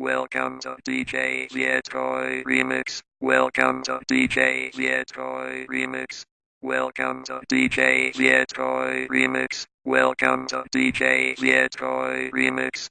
Welcome to DJ Vietoy Remix. Welcome to DJ Vietoy Remix. Welcome to DJ Vietoy Remix. Welcome to DJ Vietoy Remix.